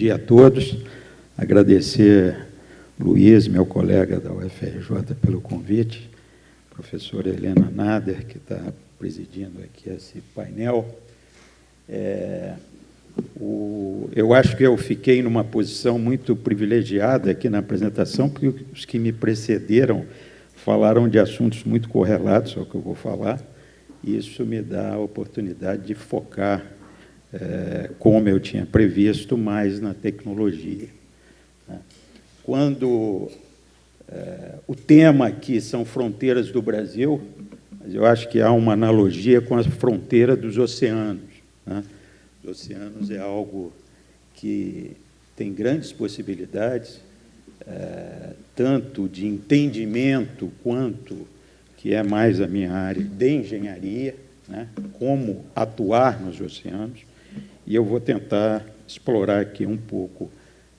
dia a todos. Agradecer Luiz, meu colega da UFRJ, pelo convite, professora Helena Nader, que está presidindo aqui esse painel. É, o, eu acho que eu fiquei numa posição muito privilegiada aqui na apresentação, porque os que me precederam falaram de assuntos muito correlatos ao que eu vou falar, e isso me dá a oportunidade de focar, é, como eu tinha previsto, mais na tecnologia. Né? Quando é, o tema aqui são fronteiras do Brasil, mas eu acho que há uma analogia com a fronteira dos oceanos. Né? Os oceanos é algo que tem grandes possibilidades, é, tanto de entendimento quanto, que é mais a minha área, de engenharia, né? como atuar nos oceanos, e eu vou tentar explorar aqui um pouco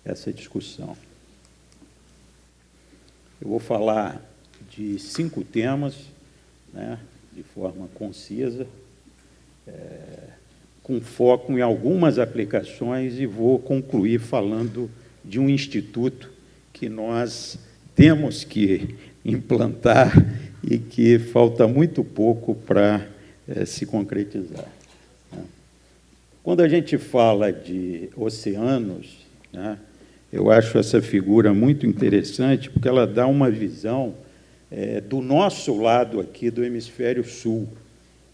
essa discussão. Eu vou falar de cinco temas, né, de forma concisa, é, com foco em algumas aplicações, e vou concluir falando de um instituto que nós temos que implantar e que falta muito pouco para é, se concretizar. Quando a gente fala de oceanos, né, eu acho essa figura muito interessante, porque ela dá uma visão é, do nosso lado aqui do hemisfério sul.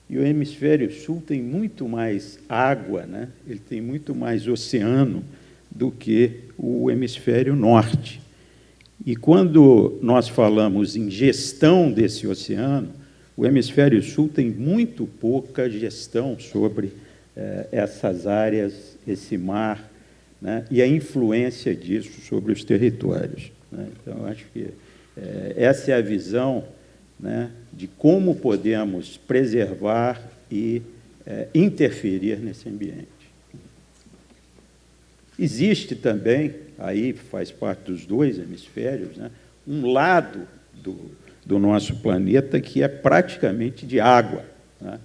E o hemisfério sul tem muito mais água, né? ele tem muito mais oceano do que o hemisfério norte. E quando nós falamos em gestão desse oceano, o hemisfério sul tem muito pouca gestão sobre eh, essas áreas, esse mar, né, e a influência disso sobre os territórios. Né? Então, acho que é, essa é a visão né, de como podemos preservar e é, interferir nesse ambiente. Existe também, aí faz parte dos dois hemisférios, né, um lado do, do nosso planeta que é praticamente de água. Né,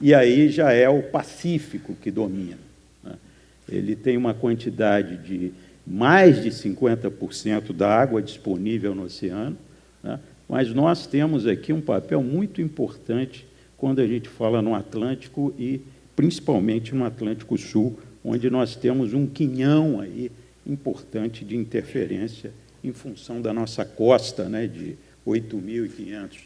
e aí já é o Pacífico que domina ele tem uma quantidade de mais de 50% da água disponível no oceano, né? mas nós temos aqui um papel muito importante quando a gente fala no Atlântico e principalmente no Atlântico Sul, onde nós temos um quinhão aí importante de interferência em função da nossa costa, né, de 8.500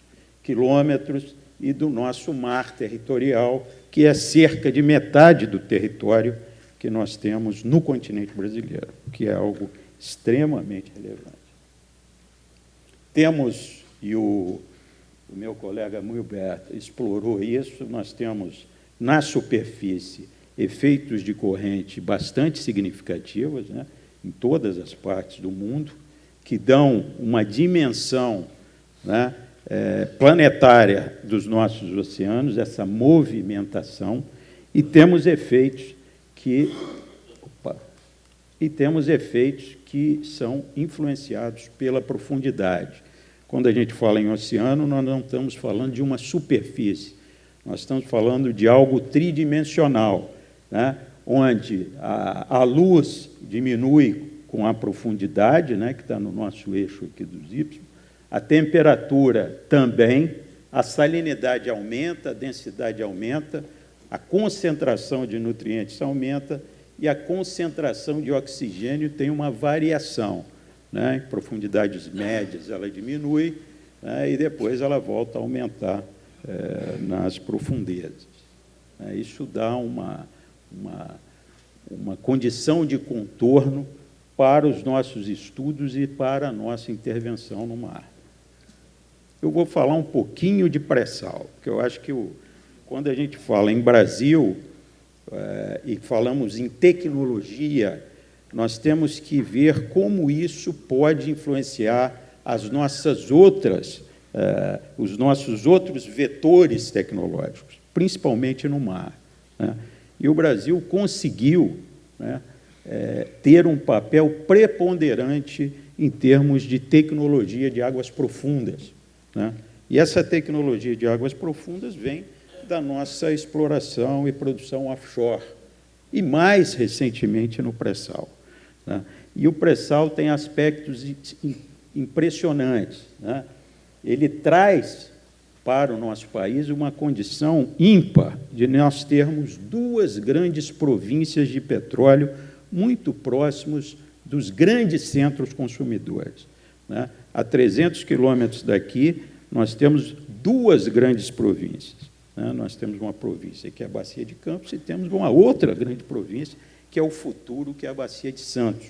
quilômetros, e do nosso mar territorial, que é cerca de metade do território que nós temos no continente brasileiro, que é algo extremamente relevante. Temos, e o, o meu colega Milberto explorou isso, nós temos na superfície efeitos de corrente bastante significativos, né, em todas as partes do mundo, que dão uma dimensão né, é, planetária dos nossos oceanos, essa movimentação, e temos efeitos que opa, e temos efeitos que são influenciados pela profundidade. Quando a gente fala em oceano, nós não estamos falando de uma superfície, nós estamos falando de algo tridimensional, né? onde a, a luz diminui com a profundidade, né, que está no nosso eixo aqui dos Y, a temperatura também, a salinidade aumenta, a densidade aumenta, a concentração de nutrientes aumenta e a concentração de oxigênio tem uma variação. Né? Em profundidades médias ela diminui né? e depois ela volta a aumentar é, nas profundezas. É, isso dá uma, uma, uma condição de contorno para os nossos estudos e para a nossa intervenção no mar. Eu vou falar um pouquinho de pré-sal, porque eu acho que o, quando a gente fala em Brasil é, e falamos em tecnologia, nós temos que ver como isso pode influenciar as nossas outras, é, os nossos outros vetores tecnológicos, principalmente no mar. Né? E o Brasil conseguiu né, é, ter um papel preponderante em termos de tecnologia de águas profundas. Né? E essa tecnologia de águas profundas vem da nossa exploração e produção offshore, e mais recentemente no pré-sal. Né? E o pré-sal tem aspectos impressionantes. Né? Ele traz para o nosso país uma condição ímpar de nós termos duas grandes províncias de petróleo muito próximos dos grandes centros consumidores. Né? A 300 quilômetros daqui, nós temos duas grandes províncias. Né? Nós temos uma província que é a Bacia de Campos e temos uma outra grande província, que é o futuro, que é a Bacia de Santos.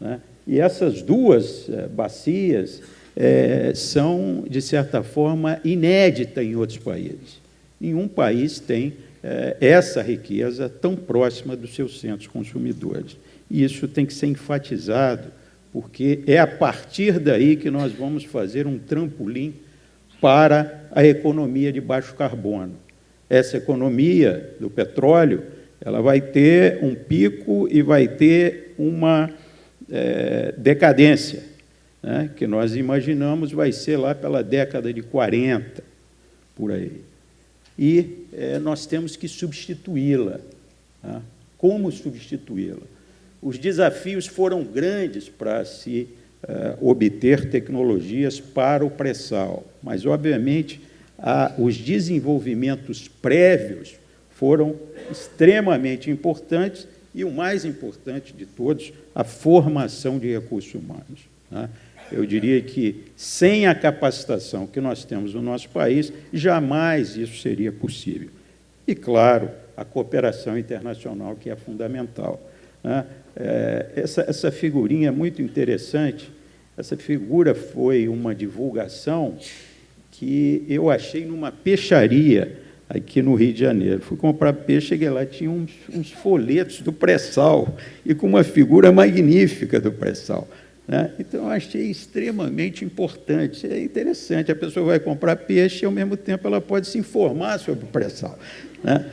Né? E essas duas é, bacias é, são, de certa forma, inéditas em outros países. Nenhum país tem é, essa riqueza tão próxima dos seus centros consumidores. E isso tem que ser enfatizado, porque é a partir daí que nós vamos fazer um trampolim para a economia de baixo carbono. Essa economia do petróleo ela vai ter um pico e vai ter uma é, decadência, né, que nós imaginamos vai ser lá pela década de 40, por aí. E é, nós temos que substituí-la. Tá? Como substituí-la? Os desafios foram grandes para se é, obter tecnologias para o pré-sal, mas, obviamente, a, os desenvolvimentos prévios foram extremamente importantes e o mais importante de todos, a formação de recursos humanos. Né? Eu diria que, sem a capacitação que nós temos no nosso país, jamais isso seria possível. E, claro, a cooperação internacional, que é fundamental. Né? É, essa, essa figurinha é muito interessante. Essa figura foi uma divulgação que eu achei numa peixaria aqui no Rio de Janeiro. Fui comprar peixe, cheguei lá, tinha uns, uns folhetos do pré-sal e com uma figura magnífica do pré-sal. Né? Então, eu achei extremamente importante. É interessante, a pessoa vai comprar peixe e, ao mesmo tempo, ela pode se informar sobre o pré-sal. Né?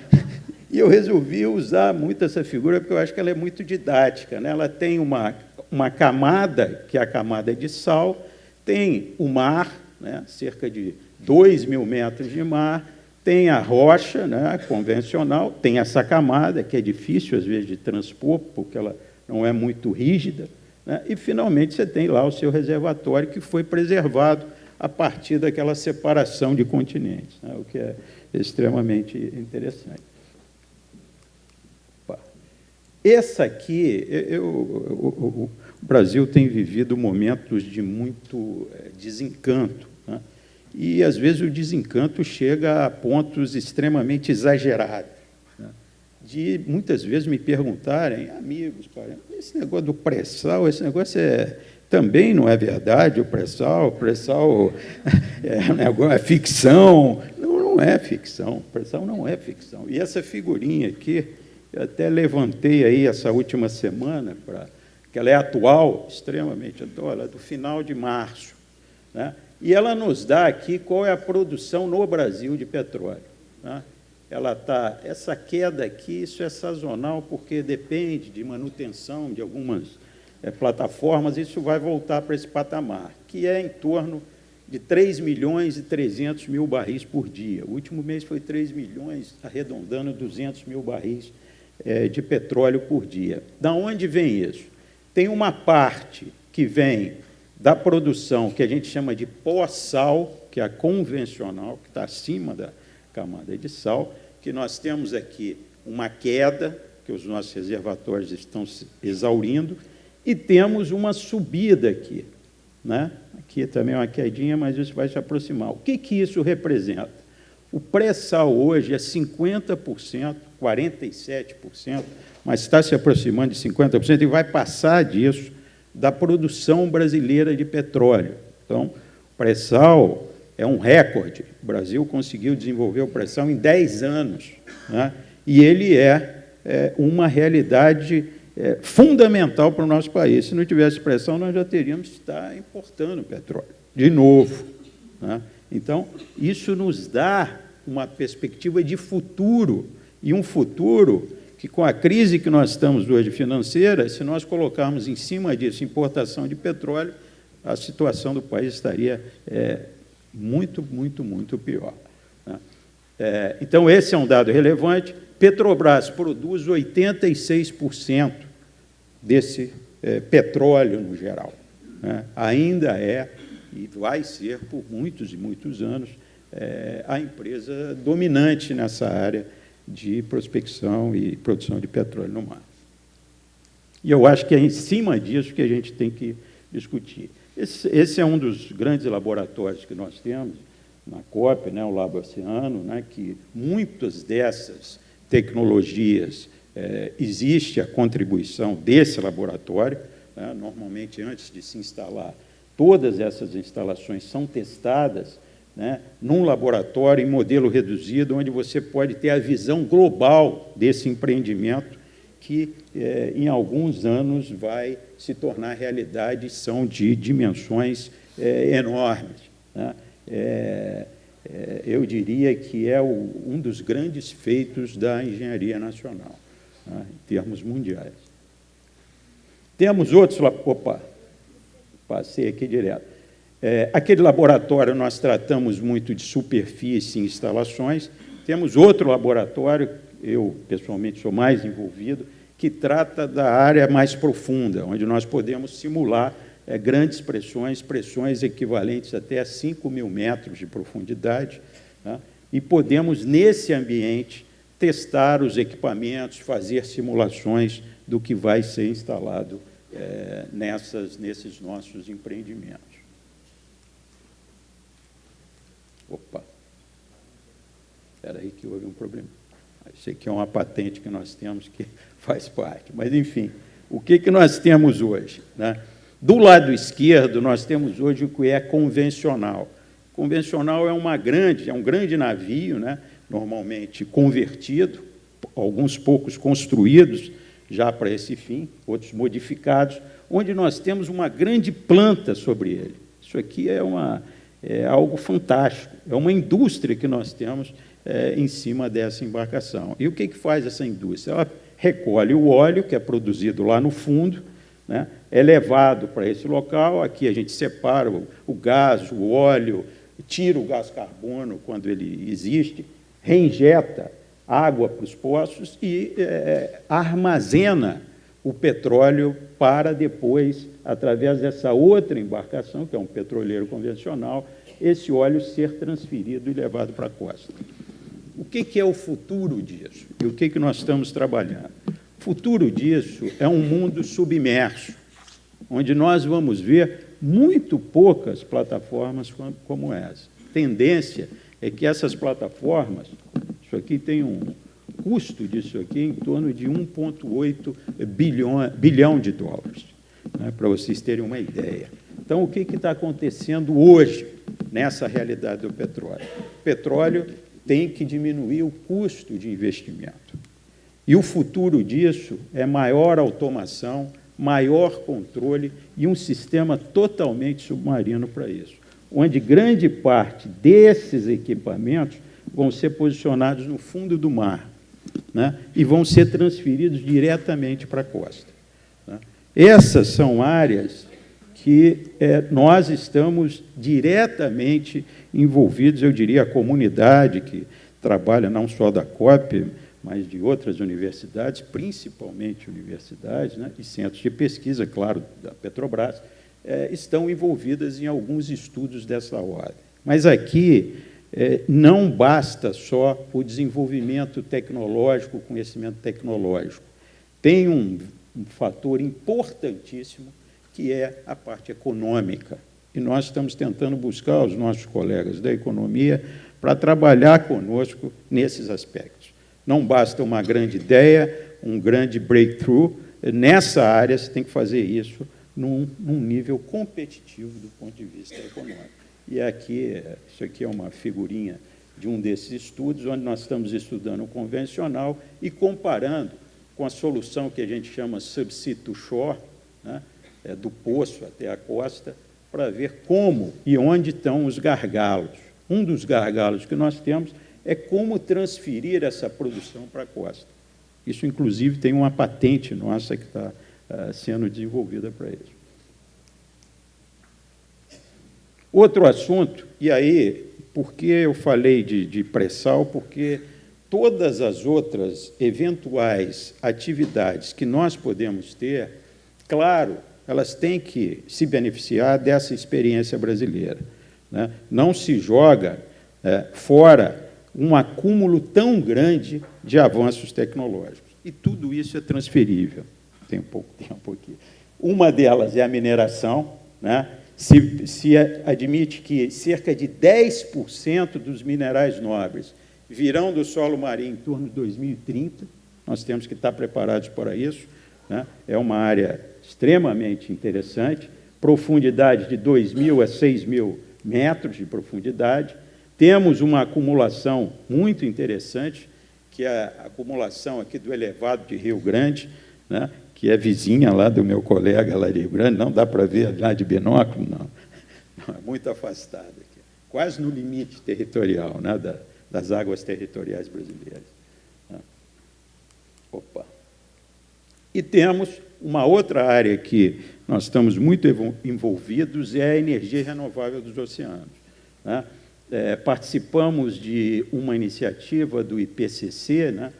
E eu resolvi usar muito essa figura, porque eu acho que ela é muito didática. Né? Ela tem uma, uma camada, que é a camada de sal, tem o mar, né? cerca de 2 mil metros de mar, tem a rocha né, convencional, tem essa camada, que é difícil, às vezes, de transpor, porque ela não é muito rígida, né, e, finalmente, você tem lá o seu reservatório, que foi preservado a partir daquela separação de continentes, né, o que é extremamente interessante. Essa aqui, eu, o, o Brasil tem vivido momentos de muito eh, desencanto, e, às vezes, o desencanto chega a pontos extremamente exagerados. Né? De, muitas vezes, me perguntarem, amigos, esse negócio do pré-sal, esse negócio é, também não é verdade, o pré-sal, o pré-sal é, é, ficção. Não, não é ficção, o pré-sal não é ficção. E essa figurinha aqui, eu até levantei aí essa última semana, para que ela é atual, extremamente atual, ela é do final de março. Né? E ela nos dá aqui qual é a produção no Brasil de petróleo. Tá? Ela está, essa queda aqui, isso é sazonal, porque depende de manutenção de algumas é, plataformas, isso vai voltar para esse patamar, que é em torno de 3 milhões e 300 mil barris por dia. O último mês foi 3 milhões, arredondando 200 mil barris é, de petróleo por dia. Da onde vem isso? Tem uma parte que vem da produção que a gente chama de pós-sal, que é a convencional, que está acima da camada de sal, que nós temos aqui uma queda, que os nossos reservatórios estão se exaurindo, e temos uma subida aqui. Né? Aqui também é uma quedinha, mas isso vai se aproximar. O que, que isso representa? O pré-sal hoje é 50%, 47%, mas está se aproximando de 50% e vai passar disso da produção brasileira de petróleo. Então, o pré-sal é um recorde. O Brasil conseguiu desenvolver o pré-sal em 10 anos. Né? E ele é, é uma realidade é, fundamental para o nosso país. Se não tivesse pressão, nós já teríamos que estar importando petróleo, de novo. Né? Então, isso nos dá uma perspectiva de futuro, e um futuro que com a crise que nós estamos hoje financeira, se nós colocarmos em cima disso importação de petróleo, a situação do país estaria é, muito, muito, muito pior. Né? É, então, esse é um dado relevante. Petrobras produz 86% desse é, petróleo no geral. Né? Ainda é, e vai ser por muitos e muitos anos, é, a empresa dominante nessa área de prospecção e produção de petróleo no mar. E eu acho que é em cima disso que a gente tem que discutir. Esse, esse é um dos grandes laboratórios que nós temos na COP, né, o Labo Oceano, né, que muitas dessas tecnologias é, existe a contribuição desse laboratório. Né, normalmente, antes de se instalar, todas essas instalações são testadas né, num laboratório em modelo reduzido, onde você pode ter a visão global desse empreendimento, que é, em alguns anos vai se tornar realidade, são de dimensões é, enormes. Né? É, é eu diria que é o, um dos grandes feitos da engenharia nacional, né, em termos mundiais. Temos outros... Opa, passei aqui direto. É, aquele laboratório nós tratamos muito de superfície e instalações. Temos outro laboratório, eu pessoalmente sou mais envolvido, que trata da área mais profunda, onde nós podemos simular é, grandes pressões, pressões equivalentes até a 5 mil metros de profundidade, né? e podemos, nesse ambiente, testar os equipamentos, fazer simulações do que vai ser instalado é, nessas, nesses nossos empreendimentos. Opa! Espera aí que houve um problema. Isso aqui é uma patente que nós temos que faz parte. Mas, enfim, o que, que nós temos hoje? Né? Do lado esquerdo, nós temos hoje o que é convencional. Convencional é uma grande, é um grande navio, né? normalmente convertido, alguns poucos construídos já para esse fim, outros modificados, onde nós temos uma grande planta sobre ele. Isso aqui é uma, é algo fantástico. É uma indústria que nós temos é, em cima dessa embarcação. E o que, que faz essa indústria? Ela recolhe o óleo, que é produzido lá no fundo, né, é levado para esse local, aqui a gente separa o, o gás, o óleo, tira o gás carbono quando ele existe, reinjeta água para os poços e é, armazena o petróleo para depois, através dessa outra embarcação, que é um petroleiro convencional, esse óleo ser transferido e levado para a costa. O que, que é o futuro disso? E o que, que nós estamos trabalhando? O futuro disso é um mundo submerso, onde nós vamos ver muito poucas plataformas como essa. A tendência é que essas plataformas, isso aqui tem um, custo disso aqui em torno de 1,8 bilhão, bilhão de dólares, né, para vocês terem uma ideia. Então, o que está acontecendo hoje nessa realidade do petróleo? O petróleo tem que diminuir o custo de investimento. E o futuro disso é maior automação, maior controle e um sistema totalmente submarino para isso, onde grande parte desses equipamentos vão ser posicionados no fundo do mar, né, e vão ser transferidos diretamente para a costa. Né. Essas são áreas que é, nós estamos diretamente envolvidos, eu diria, a comunidade que trabalha não só da COP, mas de outras universidades, principalmente universidades né, e centros de pesquisa, claro, da Petrobras, é, estão envolvidas em alguns estudos dessa ordem. Mas aqui é, não basta só o desenvolvimento tecnológico, o conhecimento tecnológico. Tem um, um fator importantíssimo, que é a parte econômica. E nós estamos tentando buscar os nossos colegas da economia para trabalhar conosco nesses aspectos. Não basta uma grande ideia, um grande breakthrough, nessa área você tem que fazer isso num, num nível competitivo do ponto de vista econômico. E aqui, isso aqui é uma figurinha de um desses estudos, onde nós estamos estudando o convencional e comparando com a solução que a gente chama subsea to shore, né, é, do poço até a costa, para ver como e onde estão os gargalos. Um dos gargalos que nós temos é como transferir essa produção para a costa. Isso, inclusive, tem uma patente nossa que está uh, sendo desenvolvida para isso. Outro assunto, e aí, por que eu falei de, de pré-sal? Porque todas as outras eventuais atividades que nós podemos ter, claro, elas têm que se beneficiar dessa experiência brasileira. Né? Não se joga é, fora um acúmulo tão grande de avanços tecnológicos. E tudo isso é transferível. Tem pouco tempo aqui. Uma delas é a mineração. Né? Se, se admite que cerca de 10% dos minerais nobres virão do solo marinho em torno de 2030. Nós temos que estar preparados para isso. Né? É uma área extremamente interessante, profundidade de 2 mil a 6 mil metros de profundidade. Temos uma acumulação muito interessante, que é a acumulação aqui do elevado de Rio Grande, né? Que é vizinha lá do meu colega lá de Grande, não dá para ver lá de binóculo, não. não é muito afastada, quase no limite territorial né? da, das águas territoriais brasileiras. Né? Opa! E temos uma outra área que nós estamos muito envolvidos, é a energia renovável dos oceanos. Né? É, participamos de uma iniciativa do IPCC, né?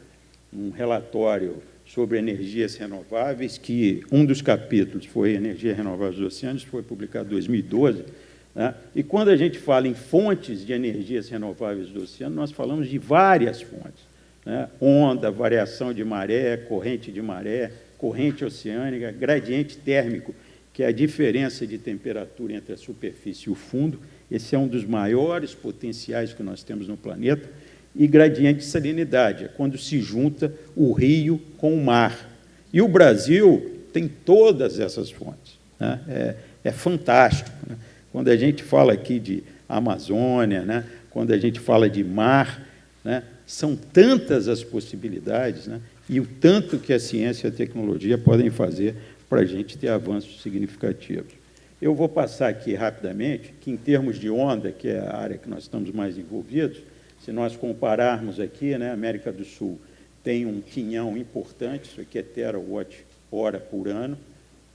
um relatório sobre energias renováveis, que um dos capítulos foi Energia Renovável dos Oceanos, foi publicado em 2012. Né? E quando a gente fala em fontes de energias renováveis do oceano, nós falamos de várias fontes. Né? Onda, variação de maré, corrente de maré, corrente oceânica, gradiente térmico, que é a diferença de temperatura entre a superfície e o fundo. Esse é um dos maiores potenciais que nós temos no planeta. E gradiente de salinidade, é quando se junta o rio com o mar. E o Brasil tem todas essas fontes. Né? É, é, fantástico. Né? Quando a gente fala aqui de Amazônia, né? quando a gente fala de mar, né? são tantas as possibilidades. Né? e o tanto que a ciência e a tecnologia podem fazer para a gente ter avanços significativos. Eu vou passar aqui rapidamente que, em termos de onda, que é a área que nós estamos mais envolvidos, se nós compararmos aqui, né, a América do Sul tem um quinhão importante, isso aqui é terawatt hora por ano,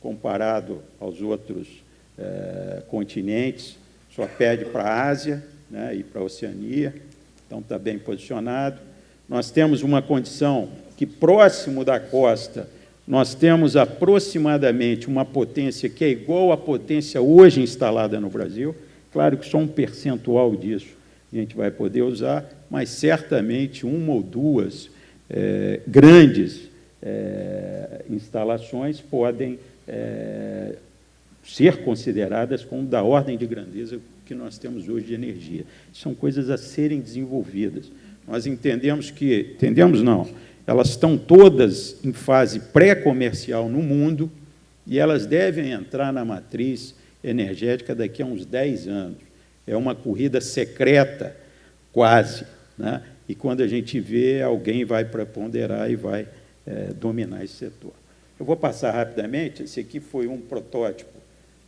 comparado aos outros é, continentes, só perde para a Ásia né, e para a Oceania, então está bem posicionado. Nós temos uma condição que próximo da costa nós temos aproximadamente uma potência que é igual à potência hoje instalada no Brasil. Claro que só um percentual disso a gente vai poder usar, mas certamente uma ou duas é, grandes é, instalações podem é, ser consideradas como da ordem de grandeza que nós temos hoje de energia. São coisas a serem desenvolvidas. Nós entendemos que, entendemos não, elas estão todas em fase pré-comercial no mundo e elas devem entrar na matriz energética daqui a uns 10 anos. É uma corrida secreta, quase. Né? E quando a gente vê, alguém vai preponderar e vai é, dominar esse setor. Eu vou passar rapidamente. Esse aqui foi um protótipo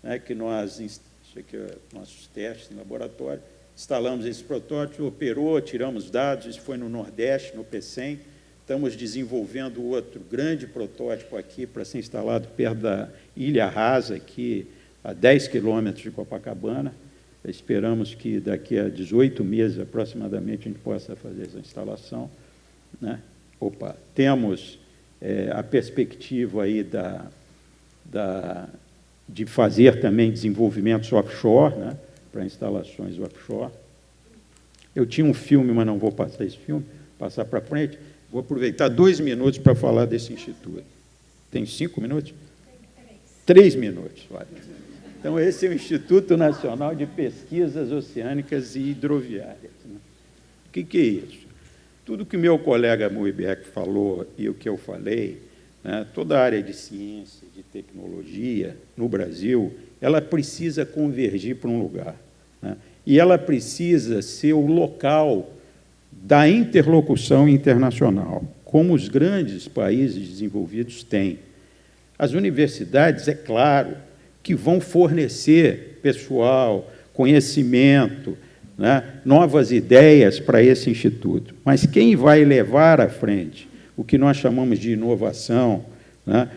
né, que nós, isso aqui é nossos testes em laboratório, instalamos esse protótipo, operou, tiramos dados, isso foi no Nordeste, no PECEM, Estamos desenvolvendo outro grande protótipo aqui para ser instalado perto da Ilha Rasa, aqui a 10 quilômetros de Copacabana. Esperamos que daqui a 18 meses, aproximadamente, a gente possa fazer essa instalação. Né? Opa, temos é, a perspectiva aí da, da, de fazer também desenvolvimentos offshore, né? para instalações offshore. Eu tinha um filme, mas não vou passar esse filme, passar para frente. Vou aproveitar dois minutos para falar desse instituto. Tem cinco minutos? Três minutos. Vale. Então, esse é o Instituto Nacional de Pesquisas Oceânicas e Hidroviárias. Né? O que, que, é isso? Tudo que meu colega Muibeck falou e o que eu falei, né, toda a área de ciência, de tecnologia no Brasil, ela precisa convergir para um lugar. Né? E ela precisa ser o local da interlocução internacional, como os grandes países desenvolvidos têm. As universidades, é claro, que vão fornecer pessoal, conhecimento, né, novas ideias para esse instituto. Mas quem vai levar à frente o que nós chamamos de inovação, né,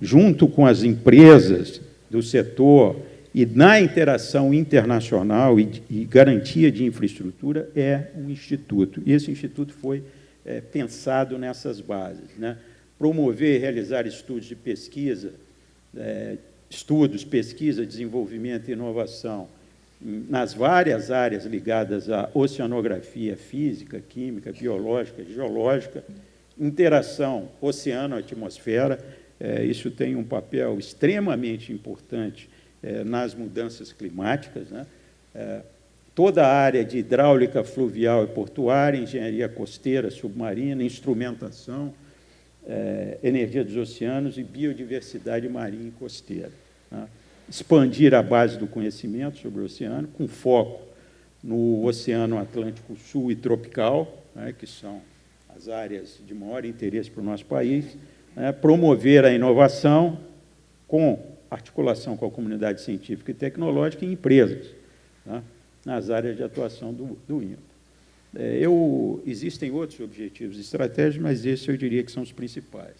junto com as empresas do setor e na interação internacional e, e, garantia de infraestrutura é um instituto. E esse instituto foi é, pensado nessas bases. Né? Promover e realizar estudos de pesquisa é, estudos, pesquisa, desenvolvimento e inovação nas várias áreas ligadas à oceanografia física, química, biológica, geológica, interação oceano-atmosfera, é, isso tem um papel extremamente importante é, nas mudanças climáticas. Né? É, toda a área de hidráulica fluvial e portuária, engenharia costeira, submarina, instrumentação, é, energia dos oceanos e biodiversidade marinha e costeira. Né? Expandir a base do conhecimento sobre o oceano, com foco no Oceano Atlântico Sul e Tropical, né, que são as áreas de maior interesse para o nosso país, né, promover a inovação com articulação com a comunidade científica e tecnológica e empresas, né, nas áreas de atuação do, do. É, eu, existem outros objetivos estratégicos, mas esses eu diria que são os principais.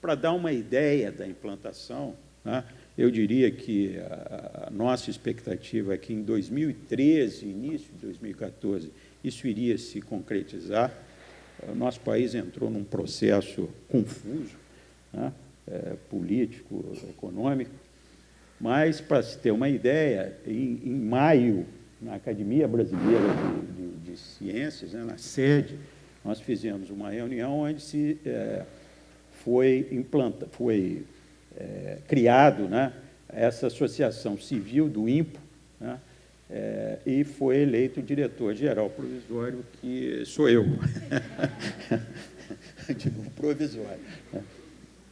Para dar uma ideia da implantação, né, eu diria que a, nossa expectativa é que em 2013, início de 2014, isso iria se concretizar. O nosso país entrou num processo confuso, né, é, político, econômico, mas, para se ter uma ideia, em, em maio na Academia Brasileira de, de, de Ciências, né, na sede, nós fizemos uma reunião onde se é, foi, implanta, foi é, criado né, essa associação civil do INPO, né, é, e foi eleito diretor-geral provisório, que sou eu, um provisório.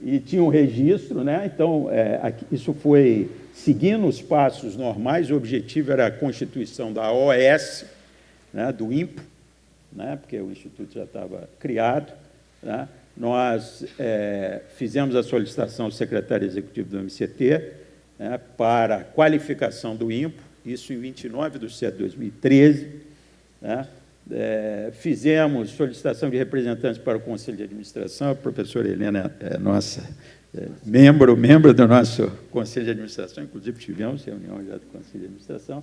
E tinha um registro, né, então, é, aqui, isso foi seguindo os passos normais, o objetivo era a constituição da OS, né, do INPO, né, porque o Instituto já estava criado. Né, nós é, fizemos a solicitação ao secretário executivo do MCT né, para qualificação do INPO, isso em 29 de setembro de 2013. Né, é, fizemos solicitação de representantes para o Conselho de Administração, a professora Helena é nossa é, membro, membro do nosso Conselho de Administração, inclusive tivemos reunião já do Conselho de Administração.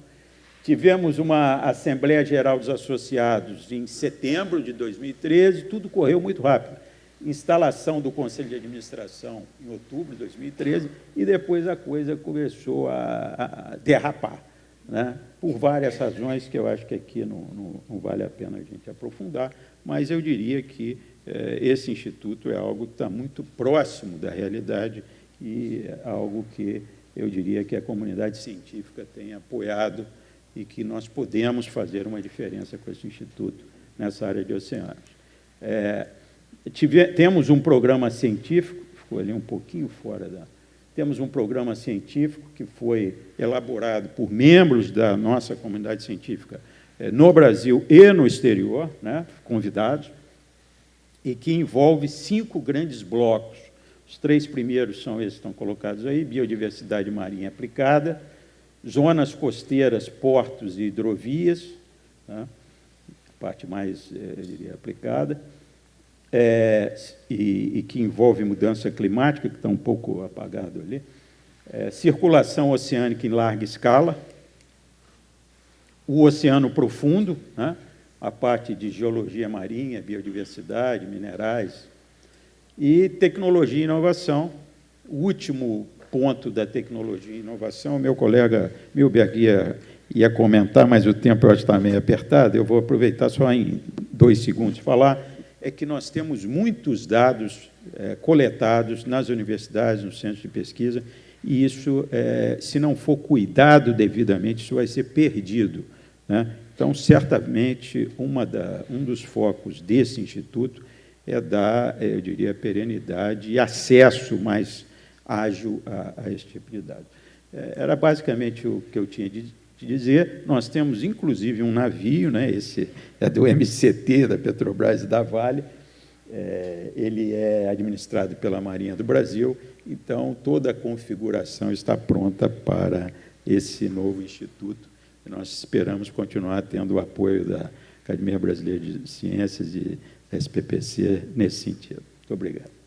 Tivemos uma Assembleia Geral dos Associados em setembro de 2013, tudo correu muito rápido. Instalação do Conselho de Administração em outubro de 2013, e depois a coisa começou a, derrapar, né? por várias razões que eu acho que aqui não, não, não vale a pena a gente aprofundar, mas eu diria que é, esse instituto é algo que está muito próximo da realidade e é algo que eu diria que a comunidade científica tem apoiado e que nós podemos fazer uma diferença com esse instituto nessa área de oceanos. É, tive, temos um programa científico, ficou ali um pouquinho fora da... Temos um programa científico que foi elaborado por membros da nossa comunidade científica é, no Brasil e no exterior, né, convidados, e que envolve cinco grandes blocos. Os três primeiros são esses que estão colocados aí, biodiversidade marinha aplicada, zonas costeiras, portos e hidrovias, tá? parte mais, é, eu diria, aplicada, é, e, e, que envolve mudança climática, que está um pouco apagado ali, é, circulação oceânica em larga escala, o oceano profundo, né? a parte de geologia marinha, biodiversidade, minerais, e tecnologia e inovação. O último ponto da tecnologia e inovação, meu colega Milberg ia, ia comentar, mas o tempo eu acho que está meio apertado, eu vou aproveitar só em dois segundos falar, é que nós temos muitos dados é, coletados nas universidades, nos centros de pesquisa, e isso, é, se não for cuidado devidamente, isso vai ser perdido. Né? Então, certamente, da, um dos focos desse instituto é dar, eu diria, perenidade e acesso mais ágil a, a esse tipo de dados. É, era basicamente o que eu tinha de, de dizer. Nós temos, inclusive, um navio, né, esse é do MCT, da Petrobras e da Vale, é, ele é administrado pela Marinha do Brasil, então toda a configuração está pronta para esse novo instituto nós esperamos continuar tendo o apoio da Academia Brasileira de Ciências e SPPC nesse sentido. Muito obrigado.